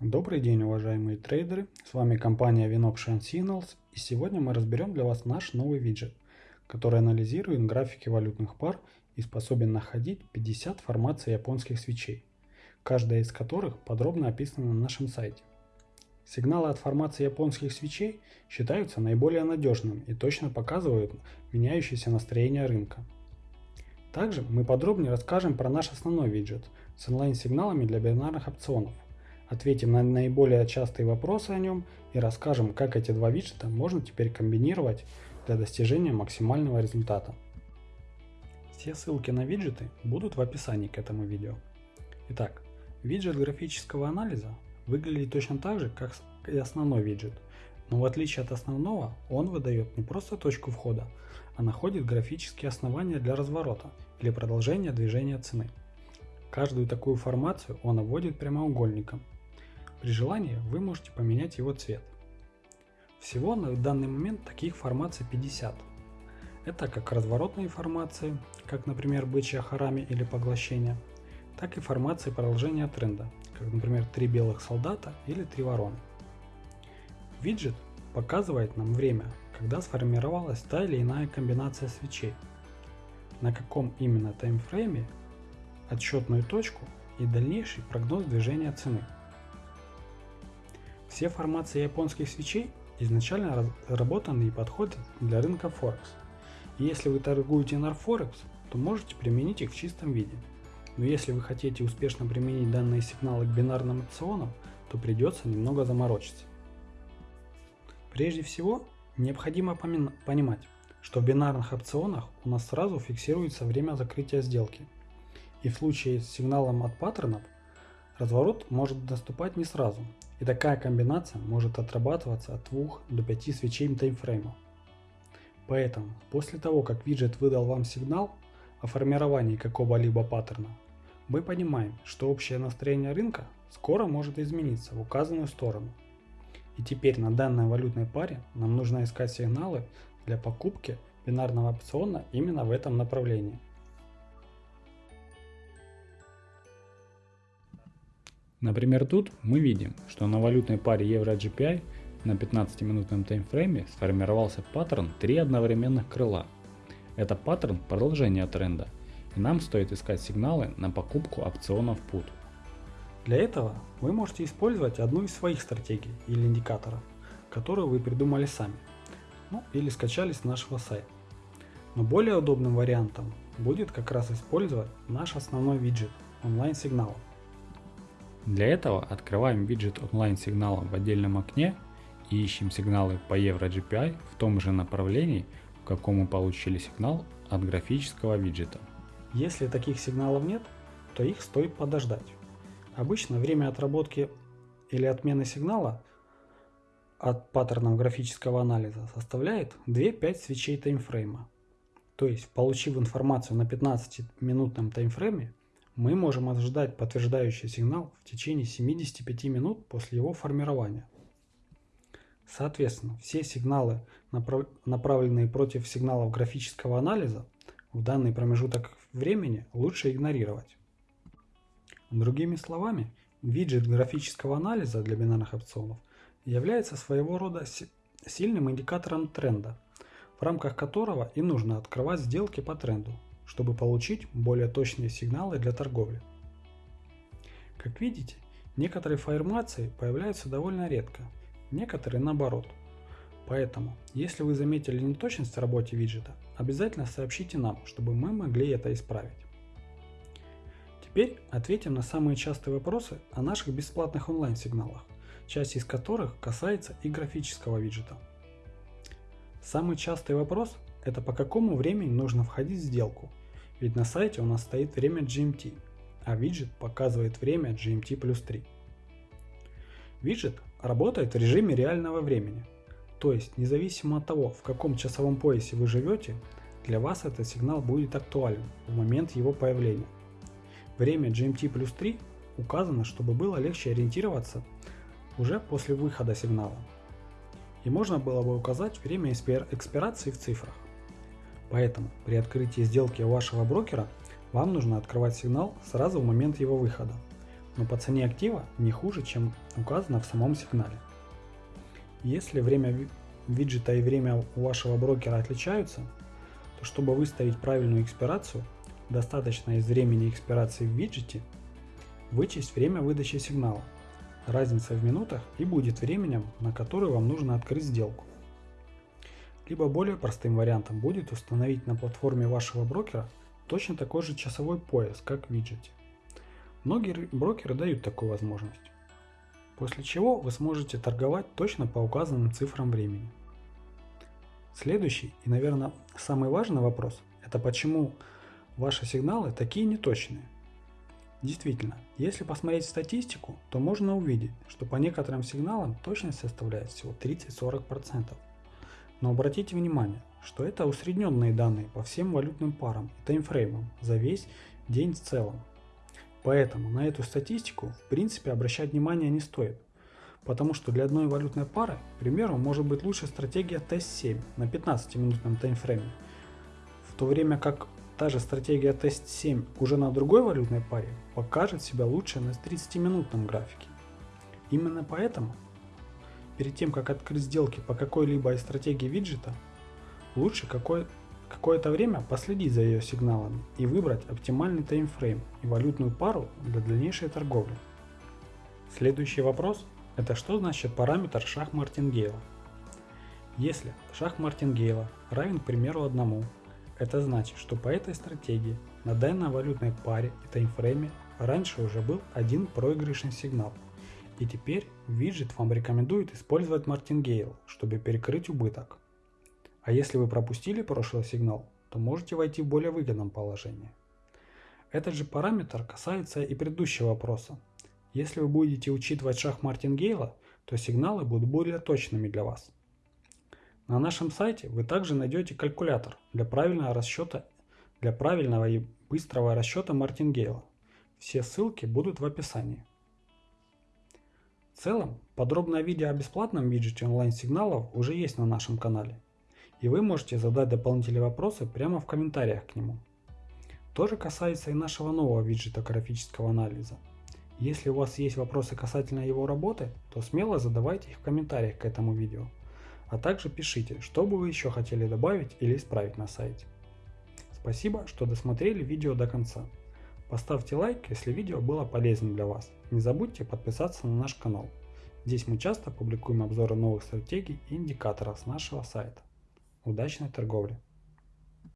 Добрый день, уважаемые трейдеры! С вами компания Winoption Signals и сегодня мы разберем для вас наш новый виджет, который анализирует графики валютных пар и способен находить 50 формаций японских свечей, каждая из которых подробно описана на нашем сайте. Сигналы от формации японских свечей считаются наиболее надежными и точно показывают меняющееся настроение рынка. Также мы подробнее расскажем про наш основной виджет с онлайн-сигналами для бинарных опционов ответим на наиболее частые вопросы о нем и расскажем, как эти два виджета можно теперь комбинировать для достижения максимального результата. Все ссылки на виджеты будут в описании к этому видео. Итак, виджет графического анализа выглядит точно так же, как и основной виджет, но в отличие от основного, он выдает не просто точку входа, а находит графические основания для разворота или продолжения движения цены. Каждую такую формацию он обводит прямоугольником, при желании вы можете поменять его цвет. Всего на данный момент таких формаций 50. Это как разворотные формации, как например бычья харами или поглощение, так и формации продолжения тренда, как например три белых солдата или три вороны. Виджет показывает нам время, когда сформировалась та или иная комбинация свечей, на каком именно таймфрейме, отсчетную точку и дальнейший прогноз движения цены. Все формации японских свечей изначально разработаны и подходят для рынка Форекс. Если вы торгуете на Форекс, то можете применить их в чистом виде. Но если вы хотите успешно применить данные сигналы к бинарным опционам, то придется немного заморочиться. Прежде всего, необходимо понимать, что в бинарных опционах у нас сразу фиксируется время закрытия сделки. И в случае с сигналом от паттернов, разворот может наступать не сразу, и такая комбинация может отрабатываться от 2 до 5 свечей таймфрейма. Поэтому, после того, как виджет выдал вам сигнал о формировании какого-либо паттерна, мы понимаем, что общее настроение рынка скоро может измениться в указанную сторону. И теперь на данной валютной паре нам нужно искать сигналы для покупки бинарного опциона именно в этом направлении. Например, тут мы видим, что на валютной паре Евро-GPI на 15-минутном таймфрейме сформировался паттерн 3 одновременных крыла. Это паттерн продолжения тренда, и нам стоит искать сигналы на покупку опционов PUT. Для этого вы можете использовать одну из своих стратегий или индикаторов, которую вы придумали сами, ну или скачали с нашего сайта. Но более удобным вариантом будет как раз использовать наш основной виджет онлайн-сигналов. Для этого открываем виджет онлайн-сигнала в отдельном окне и ищем сигналы по EuroGPI в том же направлении, в каком мы получили сигнал от графического виджета. Если таких сигналов нет, то их стоит подождать. Обычно время отработки или отмены сигнала от паттернов графического анализа составляет 2-5 свечей таймфрейма. То есть, получив информацию на 15-минутном таймфрейме, мы можем ожидать подтверждающий сигнал в течение 75 минут после его формирования. Соответственно, все сигналы, направленные против сигналов графического анализа, в данный промежуток времени лучше игнорировать. Другими словами, виджет графического анализа для бинарных опционов является своего рода сильным индикатором тренда, в рамках которого и нужно открывать сделки по тренду, чтобы получить более точные сигналы для торговли. Как видите, некоторые формации появляются довольно редко, некоторые наоборот. Поэтому, если вы заметили неточность в работе виджета, обязательно сообщите нам, чтобы мы могли это исправить. Теперь ответим на самые частые вопросы о наших бесплатных онлайн-сигналах, часть из которых касается и графического виджета. Самый частый вопрос это по какому времени нужно входить в сделку, ведь на сайте у нас стоит время GMT, а виджет показывает время GMT плюс 3. Виджет работает в режиме реального времени, то есть независимо от того, в каком часовом поясе вы живете, для вас этот сигнал будет актуален в момент его появления. Время GMT плюс 3 указано, чтобы было легче ориентироваться уже после выхода сигнала. И можно было бы указать время экспирации в цифрах. Поэтому при открытии сделки у вашего брокера вам нужно открывать сигнал сразу в момент его выхода. но по цене актива не хуже, чем указано в самом сигнале. Если время виджета и время у вашего брокера отличаются, то чтобы выставить правильную экспирацию, достаточно из времени экспирации в виджете вычесть время выдачи сигнала. Разница в минутах и будет временем, на которое вам нужно открыть сделку. Либо более простым вариантом будет установить на платформе вашего брокера точно такой же часовой пояс, как в виджете. Многие брокеры дают такую возможность. После чего вы сможете торговать точно по указанным цифрам времени. Следующий и, наверное, самый важный вопрос – это почему ваши сигналы такие неточные. Действительно, если посмотреть статистику, то можно увидеть, что по некоторым сигналам точность составляет всего 30-40%. Но обратите внимание, что это усредненные данные по всем валютным парам и таймфреймам за весь день в целом. Поэтому на эту статистику в принципе обращать внимание не стоит, потому что для одной валютной пары, к примеру, может быть лучше стратегия тест-7 на 15-минутном таймфрейме, в то время как та же стратегия тест-7 уже на другой валютной паре покажет себя лучше на 30-минутном графике. Именно поэтому перед тем как открыть сделки по какой-либо из стратегий виджета, лучше какое-то время последить за ее сигналами и выбрать оптимальный таймфрейм и валютную пару для дальнейшей торговли. Следующий вопрос – это что значит параметр шаг Мартингейла? Если шаг Мартингейла равен, к примеру, одному, это значит, что по этой стратегии на данной валютной паре и таймфрейме раньше уже был один проигрышный сигнал. И теперь виджет вам рекомендует использовать Мартингейл, чтобы перекрыть убыток. А если вы пропустили прошлый сигнал, то можете войти в более выгодном положении. Этот же параметр касается и предыдущего вопроса. Если вы будете учитывать шаг Мартингейла, то сигналы будут более точными для вас. На нашем сайте вы также найдете калькулятор для правильного расчета, для правильного и быстрого расчета Мартингейла. Все ссылки будут в описании. В целом, подробное видео о бесплатном виджете онлайн-сигналов уже есть на нашем канале и вы можете задать дополнительные вопросы прямо в комментариях к нему. То же касается и нашего нового виджета графического анализа. Если у вас есть вопросы касательно его работы, то смело задавайте их в комментариях к этому видео. А также пишите, что бы вы еще хотели добавить или исправить на сайте. Спасибо, что досмотрели видео до конца. Поставьте лайк, если видео было полезным для вас. Не забудьте подписаться на наш канал. Здесь мы часто публикуем обзоры новых стратегий и индикаторов с нашего сайта. Удачной торговли!